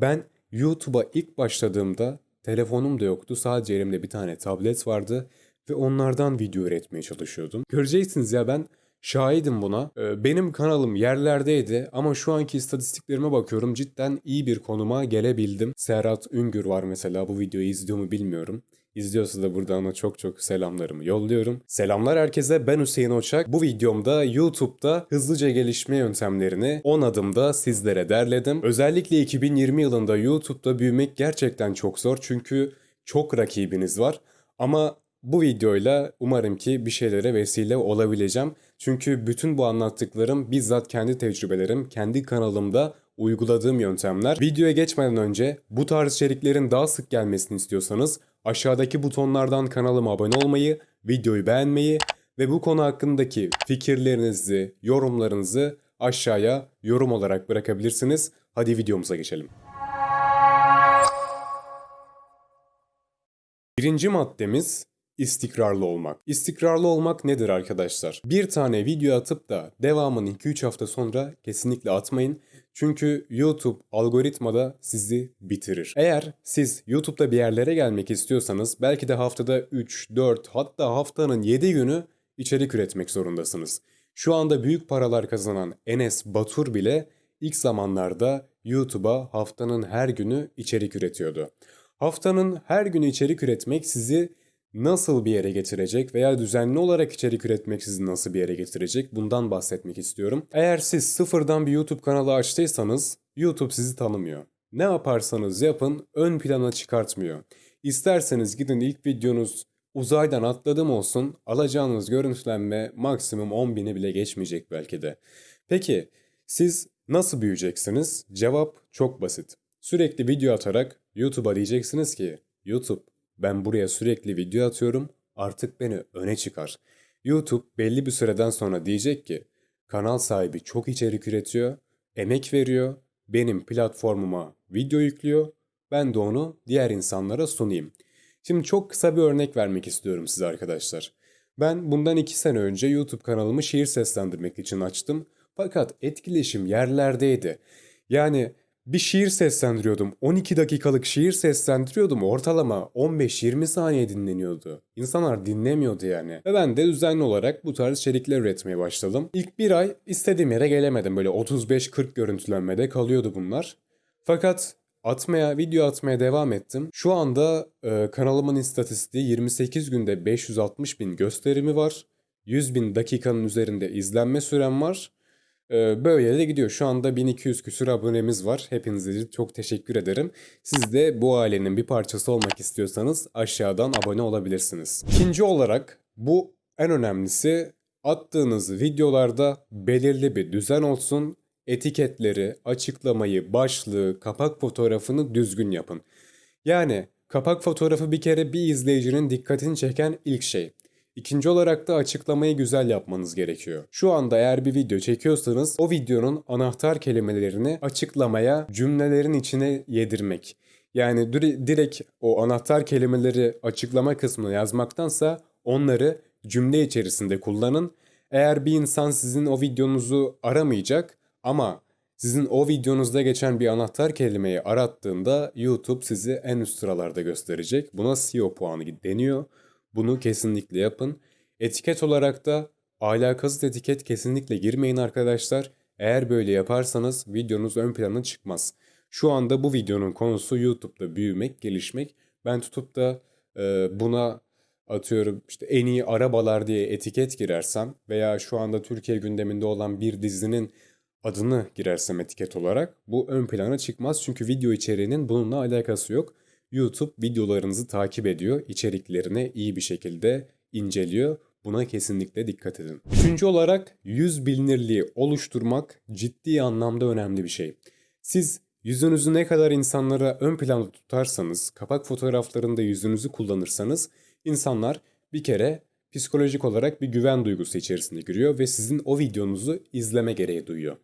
Ben YouTube'a ilk başladığımda telefonum da yoktu. Sadece elimde bir tane tablet vardı ve onlardan video üretmeye çalışıyordum. Göreceksiniz ya ben şahidim buna. Ee, Benim kanalım yerlerdeydi ama şu anki istatistiklerime bakıyorum cidden iyi bir konuma gelebildim. Serhat Üngür var mesela bu videoyu izliyor mu bilmiyorum. İzliyorsa da buradan ona çok çok selamlarımı yolluyorum. Selamlar herkese ben Hüseyin Oçak. Bu videomda YouTube'da hızlıca gelişme yöntemlerini 10 adımda sizlere derledim. Özellikle 2020 yılında YouTube'da büyümek gerçekten çok zor çünkü çok rakibiniz var. Ama bu videoyla umarım ki bir şeylere vesile olabileceğim. Çünkü bütün bu anlattıklarım bizzat kendi tecrübelerim, kendi kanalımda uyguladığım yöntemler. Videoya geçmeden önce bu tarz içeriklerin daha sık gelmesini istiyorsanız aşağıdaki butonlardan kanalıma abone olmayı, videoyu beğenmeyi ve bu konu hakkındaki fikirlerinizi, yorumlarınızı aşağıya yorum olarak bırakabilirsiniz. Hadi videomuza geçelim. Birinci maddemiz istikrarlı olmak. İstikrarlı olmak nedir arkadaşlar? Bir tane video atıp da devamını 2-3 hafta sonra kesinlikle atmayın. Çünkü YouTube algoritmada sizi bitirir. Eğer siz YouTube'da bir yerlere gelmek istiyorsanız belki de haftada 3, 4 hatta haftanın 7 günü içerik üretmek zorundasınız. Şu anda büyük paralar kazanan Enes Batur bile ilk zamanlarda YouTube'a haftanın her günü içerik üretiyordu. Haftanın her günü içerik üretmek sizi nasıl bir yere getirecek veya düzenli olarak içerik üretmek sizi nasıl bir yere getirecek bundan bahsetmek istiyorum. Eğer siz sıfırdan bir YouTube kanalı açtıysanız YouTube sizi tanımıyor. Ne yaparsanız yapın ön plana çıkartmıyor. İsterseniz gidin ilk videonuz uzaydan atladım olsun alacağınız görüntülenme maksimum 10 bini bile geçmeyecek belki de. Peki siz nasıl büyüyeceksiniz? Cevap çok basit. Sürekli video atarak YouTube'a diyeceksiniz ki YouTube ben buraya sürekli video atıyorum artık beni öne çıkar. YouTube belli bir süreden sonra diyecek ki kanal sahibi çok içerik üretiyor, emek veriyor, benim platformuma video yüklüyor, ben de onu diğer insanlara sunayım. Şimdi çok kısa bir örnek vermek istiyorum size arkadaşlar. Ben bundan 2 sene önce YouTube kanalımı şiir seslendirmek için açtım. Fakat etkileşim yerlerdeydi. Yani bir şiir seslendiriyordum. 12 dakikalık şiir seslendiriyordum. Ortalama 15-20 saniye dinleniyordu. İnsanlar dinlemiyordu yani. Ve ben de düzenli olarak bu tarz içerikler üretmeye başladım. İlk bir ay istediğim yere gelemedim. Böyle 35-40 görüntülenmede kalıyordu bunlar. Fakat atmaya, video atmaya devam ettim. Şu anda e, kanalımın istatistiği 28 günde 560 bin gösterimi var. 100 bin dakikanın üzerinde izlenme sürem var. Ee, Böyle de gidiyor. Şu anda 1200 küsur abonemiz var. Hepinize çok teşekkür ederim. Siz de bu ailenin bir parçası olmak istiyorsanız aşağıdan abone olabilirsiniz. İkinci olarak bu en önemlisi attığınız videolarda belirli bir düzen olsun. Etiketleri, açıklamayı, başlığı, kapak fotoğrafını düzgün yapın. Yani kapak fotoğrafı bir kere bir izleyicinin dikkatini çeken ilk şey. İkinci olarak da açıklamayı güzel yapmanız gerekiyor. Şu anda eğer bir video çekiyorsanız o videonun anahtar kelimelerini açıklamaya cümlelerin içine yedirmek. Yani direkt o anahtar kelimeleri açıklama kısmına yazmaktansa onları cümle içerisinde kullanın. Eğer bir insan sizin o videonuzu aramayacak ama sizin o videonuzda geçen bir anahtar kelimeyi arattığında YouTube sizi en üst sıralarda gösterecek. Buna SEO puanı deniyor. Bunu kesinlikle yapın. Etiket olarak da alakasız etiket kesinlikle girmeyin arkadaşlar. Eğer böyle yaparsanız videonuz ön plana çıkmaz. Şu anda bu videonun konusu YouTube'da büyümek, gelişmek. Ben tutup da e, buna atıyorum işte en iyi arabalar diye etiket girersem veya şu anda Türkiye gündeminde olan bir dizinin adını girersem etiket olarak bu ön plana çıkmaz. Çünkü video içeriğinin bununla alakası yok. YouTube videolarınızı takip ediyor, içeriklerine iyi bir şekilde inceliyor. Buna kesinlikle dikkat edin. Üçüncü olarak yüz bilinirliği oluşturmak ciddi anlamda önemli bir şey. Siz yüzünüzü ne kadar insanlara ön planda tutarsanız, kapak fotoğraflarında yüzünüzü kullanırsanız insanlar bir kere psikolojik olarak bir güven duygusu içerisine giriyor ve sizin o videonuzu izleme gereği duyuyor.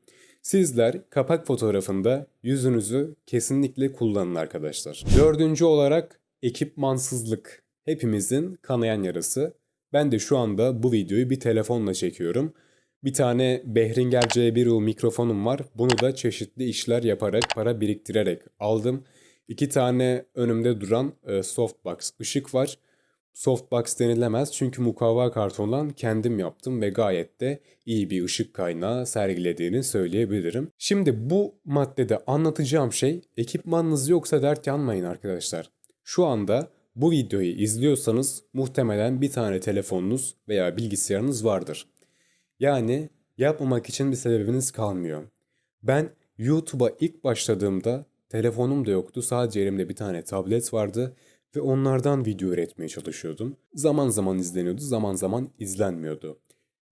Sizler kapak fotoğrafında yüzünüzü kesinlikle kullanın arkadaşlar. Dördüncü olarak ekipmansızlık. Hepimizin kanayan yarası. Ben de şu anda bu videoyu bir telefonla çekiyorum. Bir tane Behringer C1U mikrofonum var. Bunu da çeşitli işler yaparak, para biriktirerek aldım. İki tane önümde duran e, softbox ışık var. Softbox denilemez çünkü mukavva kartondan kendim yaptım ve gayet de iyi bir ışık kaynağı sergilediğini söyleyebilirim. Şimdi bu maddede anlatacağım şey ekipmanınız yoksa dert yanmayın arkadaşlar. Şu anda bu videoyu izliyorsanız muhtemelen bir tane telefonunuz veya bilgisayarınız vardır. Yani yapmamak için bir sebebiniz kalmıyor. Ben YouTube'a ilk başladığımda telefonum da yoktu. Sadece elimde bir tane tablet vardı ve onlardan video üretmeye çalışıyordum. Zaman zaman izleniyordu, zaman zaman izlenmiyordu.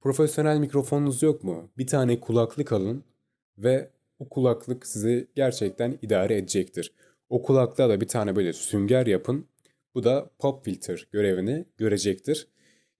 Profesyonel mikrofonunuz yok mu? Bir tane kulaklık alın ve o kulaklık sizi gerçekten idare edecektir. O kulaklığa da bir tane böyle sünger yapın. Bu da pop filter görevini görecektir.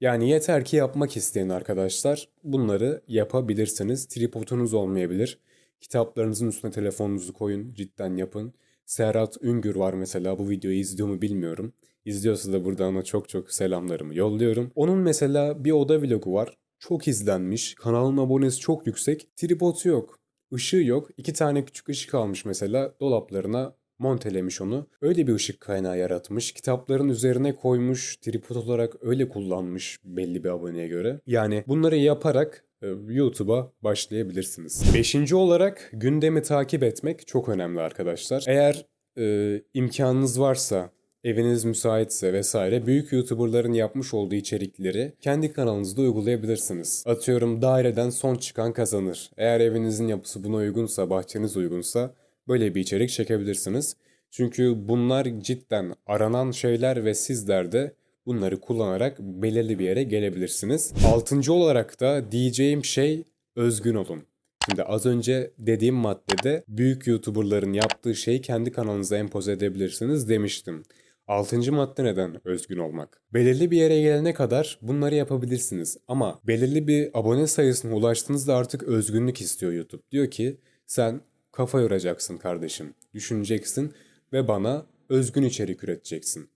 Yani yeter ki yapmak isteyin arkadaşlar. Bunları yapabilirsiniz. Tripodunuz olmayabilir. Kitaplarınızın üstüne telefonunuzu koyun. Cidden yapın. Serhat Üngür var mesela. Bu videoyu izliyor mu bilmiyorum. İzliyorsa da burada ona çok çok selamlarımı yolluyorum. Onun mesela bir oda vlogu var. Çok izlenmiş. Kanalın abonesi çok yüksek. Tripodu yok. Işığı yok. İki tane küçük ışık almış mesela. Dolaplarına montelemiş onu. Öyle bir ışık kaynağı yaratmış. Kitapların üzerine koymuş. Tripod olarak öyle kullanmış belli bir aboneye göre. Yani bunları yaparak YouTube'a başlayabilirsiniz. Beşinci olarak gündemi takip etmek çok önemli arkadaşlar. Eğer e, imkanınız varsa eviniz müsaitse vesaire büyük YouTuber'ların yapmış olduğu içerikleri kendi kanalınızda uygulayabilirsiniz. Atıyorum daireden son çıkan kazanır. Eğer evinizin yapısı buna uygunsa, bahçeniz uygunsa böyle bir içerik çekebilirsiniz. Çünkü bunlar cidden aranan şeyler ve sizler de bunları kullanarak belirli bir yere gelebilirsiniz. Altıncı olarak da diyeceğim şey özgün olun. Şimdi az önce dediğim maddede büyük YouTuber'ların yaptığı şeyi kendi kanalınıza empoze edebilirsiniz demiştim. Altıncı madde neden özgün olmak? Belirli bir yere gelene kadar bunları yapabilirsiniz ama belirli bir abone sayısına ulaştığınızda artık özgünlük istiyor YouTube. Diyor ki sen kafa yoracaksın kardeşim, düşüneceksin ve bana özgün içerik üreteceksin.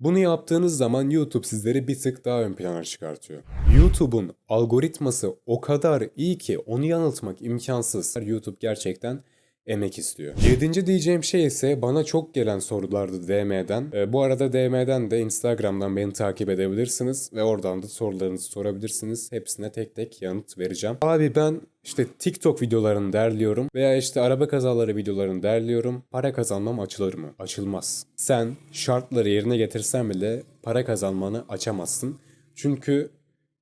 Bunu yaptığınız zaman YouTube sizleri bir tık daha ön plana çıkartıyor. YouTube'un algoritması o kadar iyi ki onu yanıltmak imkansız. YouTube gerçekten emek istiyor. Yedinci diyeceğim şey ise bana çok gelen sorulardı DM'den. E, bu arada DM'den de Instagram'dan beni takip edebilirsiniz ve oradan da sorularınızı sorabilirsiniz. Hepsine tek tek yanıt vereceğim. Abi ben işte TikTok videolarını derliyorum veya işte araba kazaları videolarını derliyorum. Para kazanmam açılır mı? Açılmaz. Sen şartları yerine getirsen bile para kazanmanı açamazsın. Çünkü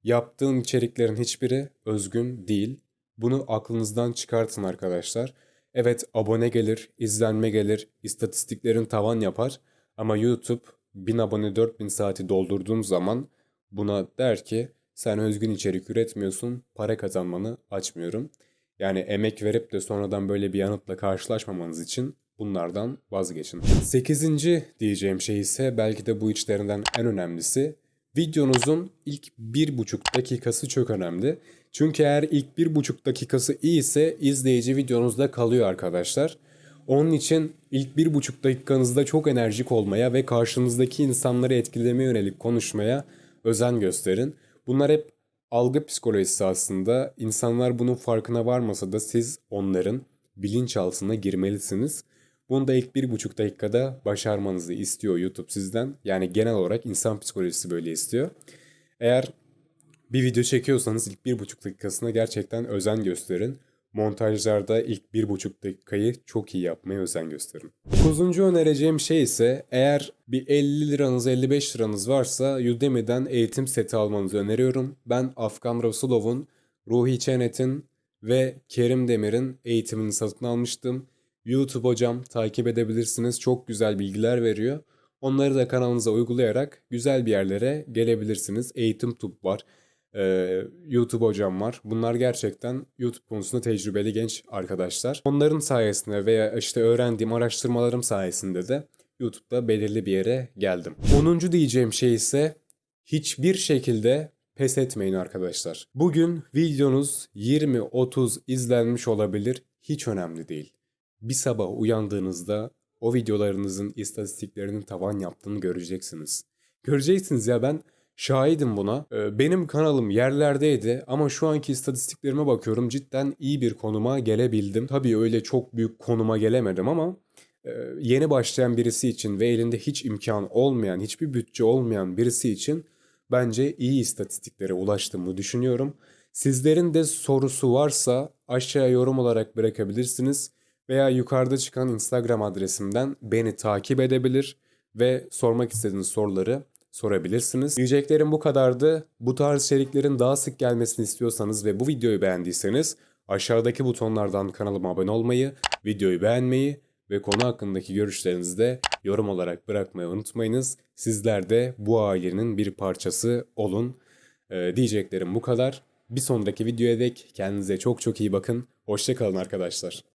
yaptığın içeriklerin hiçbiri özgün değil. Bunu aklınızdan çıkartın arkadaşlar. Evet abone gelir, izlenme gelir, istatistiklerin tavan yapar ama YouTube 1000 abone 4000 saati doldurduğum zaman buna der ki sen özgün içerik üretmiyorsun, para kazanmanı açmıyorum. Yani emek verip de sonradan böyle bir yanıtla karşılaşmamanız için bunlardan vazgeçin. Sekizinci diyeceğim şey ise belki de bu içlerinden en önemlisi. Videonuzun ilk bir buçuk dakikası çok önemli. Çünkü eğer ilk bir buçuk dakikası iyi ise izleyici videonuzda kalıyor arkadaşlar. Onun için ilk bir buçuk dakikanızda çok enerjik olmaya ve karşınızdaki insanları etkilemeye yönelik konuşmaya özen gösterin. Bunlar hep algı psikolojisi aslında. İnsanlar bunun farkına varmasa da siz onların bilinçaltına girmelisiniz. Bunu da ilk bir buçuk dakikada başarmanızı istiyor YouTube sizden. Yani genel olarak insan psikolojisi böyle istiyor. Eğer bir video çekiyorsanız ilk bir buçuk dakikasına gerçekten özen gösterin. Montajlarda ilk bir buçuk dakikayı çok iyi yapmaya özen gösterin. Dokuzuncu önereceğim şey ise eğer bir 50 liranız 55 liranız varsa Udemy'den eğitim seti almanızı öneriyorum. Ben Afgan Rasulov'un, Ruhi Çenet'in ve Kerim Demir'in eğitimini satın almıştım. YouTube hocam takip edebilirsiniz. Çok güzel bilgiler veriyor. Onları da kanalınıza uygulayarak güzel bir yerlere gelebilirsiniz. Eğitim Tub var. Ee, YouTube hocam var. Bunlar gerçekten YouTube konusunda tecrübeli genç arkadaşlar. Onların sayesinde veya işte öğrendiğim araştırmalarım sayesinde de YouTube'da belirli bir yere geldim. 10. diyeceğim şey ise hiçbir şekilde pes etmeyin arkadaşlar. Bugün videonuz 20-30 izlenmiş olabilir. Hiç önemli değil. Bir sabah uyandığınızda o videolarınızın istatistiklerinin tavan yaptığını göreceksiniz. Göreceksiniz ya ben Şahidim buna. Ee, Benim kanalım yerlerdeydi ama şu anki istatistiklerime bakıyorum cidden iyi bir konuma gelebildim. Tabii öyle çok büyük konuma gelemedim ama e, yeni başlayan birisi için ve elinde hiç imkan olmayan, hiçbir bütçe olmayan birisi için bence iyi istatistiklere ulaştığımı düşünüyorum. Sizlerin de sorusu varsa aşağıya yorum olarak bırakabilirsiniz veya yukarıda çıkan Instagram adresimden beni takip edebilir ve sormak istediğiniz soruları sorabilirsiniz. Diyeceklerim bu kadardı. Bu tarz içeriklerin daha sık gelmesini istiyorsanız ve bu videoyu beğendiyseniz aşağıdaki butonlardan kanalıma abone olmayı, videoyu beğenmeyi ve konu hakkındaki görüşlerinizi de yorum olarak bırakmayı unutmayınız. Sizler de bu ailenin bir parçası olun. Ee, diyeceklerim bu kadar. Bir sonraki videoya dek kendinize çok çok iyi bakın. Hoşçakalın arkadaşlar.